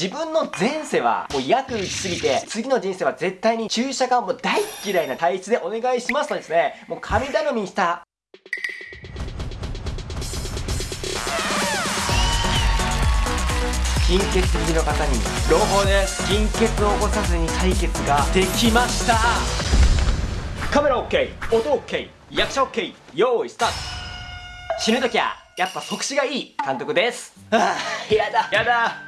自分の前世はもう約打ちすぎて、次の人生は絶対に注射がもう大嫌いな体質でお願いしますとですね、もう神頼みした。貧血気味の方に朗報です。貧血を起こさずに採血ができました。カメラ OK 音 OK 役者 OK 用意スタート。死ぬときはやっぱ即死がいい。監督です。ああやだ。やだ。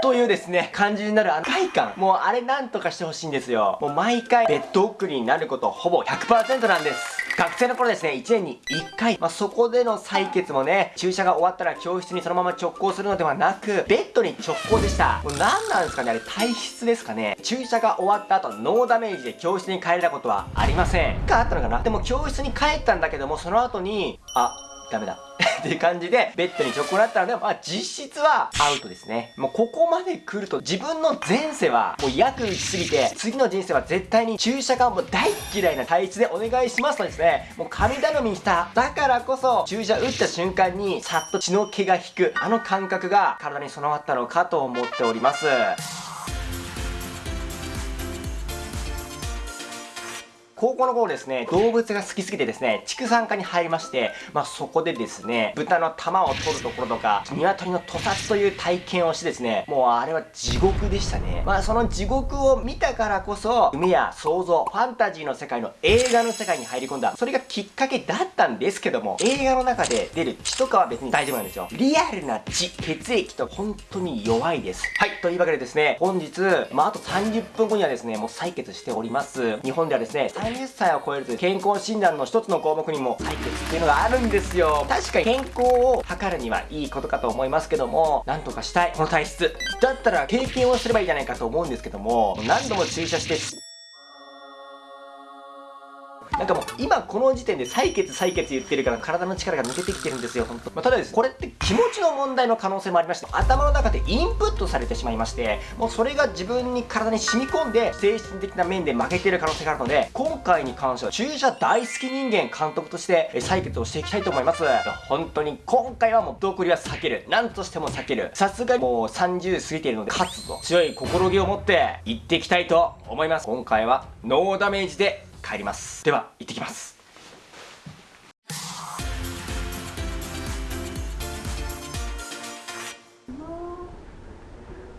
というですね、感じになるあの快感。もうあれなんとかしてほしいんですよ。もう毎回ベッド送りになることほぼ100%なんです。学生の頃ですね、1年に1回、まあ、そこでの採血もね、注射が終わったら教室にそのまま直行するのではなく、ベッドに直行でした。もう何なんですかねあれ体質ですかね注射が終わった後、ノーダメージで教室に帰れたことはありません。かあったのかな？でも教室に帰ったんだけども、その後に、あ、ダメだ。っていう感じで、ベッドに直行なったので、まあ実質はアウトですね。もうここまで来ると、自分の前世はもう約打ちすぎて、次の人生は絶対に注射がもう大嫌いな体質でお願いしますとですね、もう神頼みした。だからこそ、注射打った瞬間に、さっと血の気が引く、あの感覚が体に備わったのかと思っております。高校の頃ですね、動物が好きすぎてですね、畜産科に入りまして、まあそこでですね、豚の玉を取るところとか、鶏の屠殺という体験をしてですね、もうあれは地獄でしたね。まあその地獄を見たからこそ、夢や想像、ファンタジーの世界の映画の世界に入り込んだ。それがきっかけだったんですけども、映画の中で出る血とかは別に大丈夫なんですよ。リアルな血、血液と本当に弱いです。はい、というわけでですね、本日、まああと30分後にはですね、もう採血しております。日本ではですね、30歳を超えるという健康診断の一つの項目にも採血っていうのがあるんですよ。確かに健康を測るにはいいことかと思いますけどもなんとかしたい。この体質。だったら経験をすればいいじゃないかと思うんですけども何度も注射してなんかもう今この時点で採血採血言ってるから体の力が抜けてきてるんですよ、本当まあ、ただです、これって気持ちの問題の可能性もありまして、頭の中でインプットされてしまいまして、もうそれが自分に体に染み込んで、精神的な面で負けてる可能性があるので、今回に関しては注射大好き人間監督として採血をしていきたいと思います。本当に今回はもうどこりは避ける。何としても避ける。さすがにもう30過ぎているので、勝つぞ。強い心気を持って行っていきたいと思います。今回はノーダメージで帰ります。では行ってきます。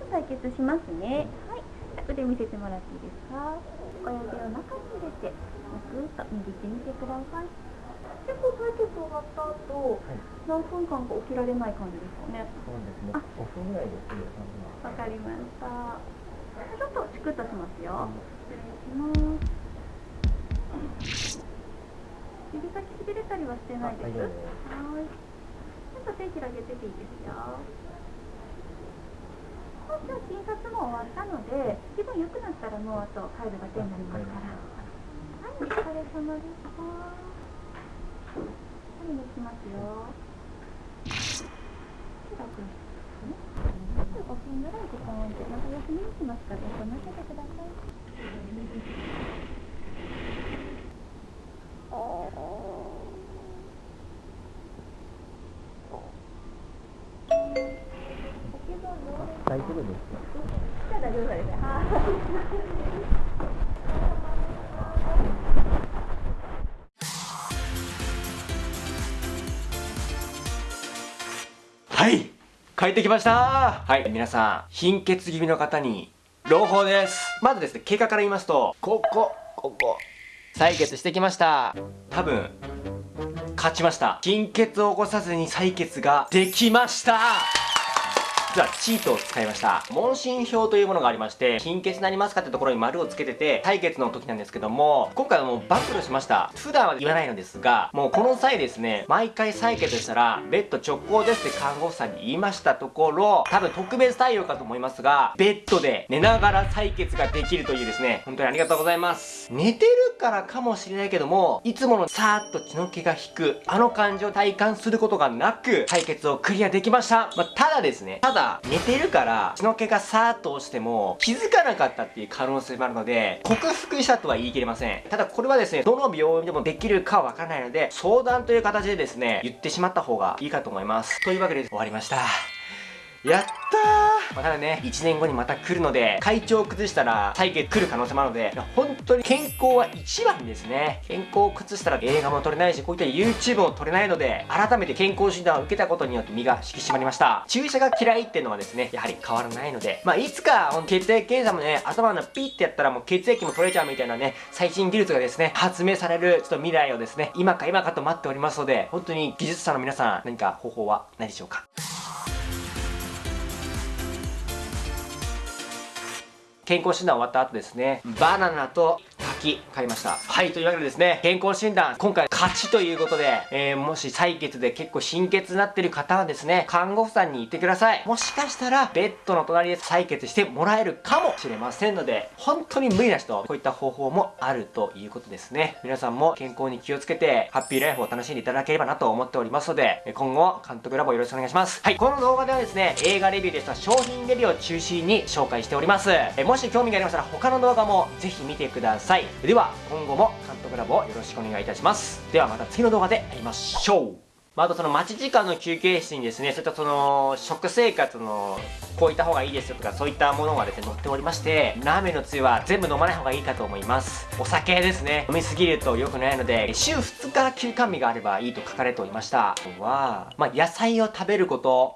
採血しますね。はい。腕見せてもらっていいですか？親指を中に入れてぐっと握ってみてください。結構採血終わった後、はい、何分間か起きられない感じですかね？そうですね。あ。5分ぐらいですわかりました。ちょっとチクッとしますよ、失礼します指先しびれたりはしてないです。はい。ちょっと手広げてていいですよ。今週診察も終わったので、気分良くなったらもうあと帰るだけになりますから。はい、お疲れ様でした。はい、抜きますよ。5分ぐらい時間を置いて、また休みにしますから、休ませてください。大丈夫ですじゃあ大丈夫です。はい。帰ってきました。はい。皆さん貧血気味の方に朗報です。まずですね経過から言いますとここここ。採血してきました。多分勝ちました。貧血を起こさずに採血ができました実はチートを使いました。問診票というものがありまして貧血になりますかってところに丸をつけてて採血の時なんですけども今回はもう暴露しました。普段は言わないのですがもうこの際ですね毎回採血したらベッド直行ですって看護婦さんに言いましたところ多分特別対応かと思いますがベッドで寝ながら採血ができるというですね本当にありがとうございます。寝てるからかもしれないけどもいつものさーっと血の気が引くあの感じを体感することがなく採血をクリアできました、まあ、ただですねただ寝てるから血の気がさーっと落ちても気づかなかったっていう可能性もあるので克服したとは言い切れません。ただこれはですねどの病院でもできるかはわからないので相談という形でですね言ってしまった方がいいかと思います。というわけで終わりました。やったー、まあ、ただね1年後にまた来るので体調を崩したら採血来る可能性もあるので本当に健康は一番ですね。健康を崩したら映画も撮れないしこういった YouTube も撮れないので改めて健康診断を受けたことによって身が引き締まりました。注射が嫌いっていうのはですねやはり変わらないのでまあいつか血液検査もね頭のピッてやったらもう血液も取れちゃうみたいなね最新技術がですね発明されるちょっと未来をですね今か今かと待っておりますので本当に技術者の皆さん何か方法はないでしょうか？健康診断終わった後ですねバナナと柿買いました。はいというわけでですね健康診断今回勝ちということで、えー、もし採血で結構貧血になってる方はですね看護婦さんに言ってください。もしかしたらベッドの隣で採血してもらえるかもしれませんので本当に無理な人こういった方法もあるということですね。皆さんも健康に気をつけてハッピーライフを楽しんでいただければなと思っておりますので今後監督ラボよろしくお願いします。はいこの動画ではですね映画レビューですとか商品レビューを中心に紹介しております。えもし興味がありましたら他の動画もぜひ見てください。では今後も監督ラボをよろしくお願いいたします。ではまた次の動画で会いましょう。まあ、あとその待ち時間の休憩室にですね、そういったその食生活のこういった方がいいですよとかそういったものがですね載っておりましてラーメンのつゆは全部飲まない方がいいかと思います。お酒ですね飲みすぎると良くないので週2日休館日があればいいと書かれておりました。あとは、まあ、野菜を食べること。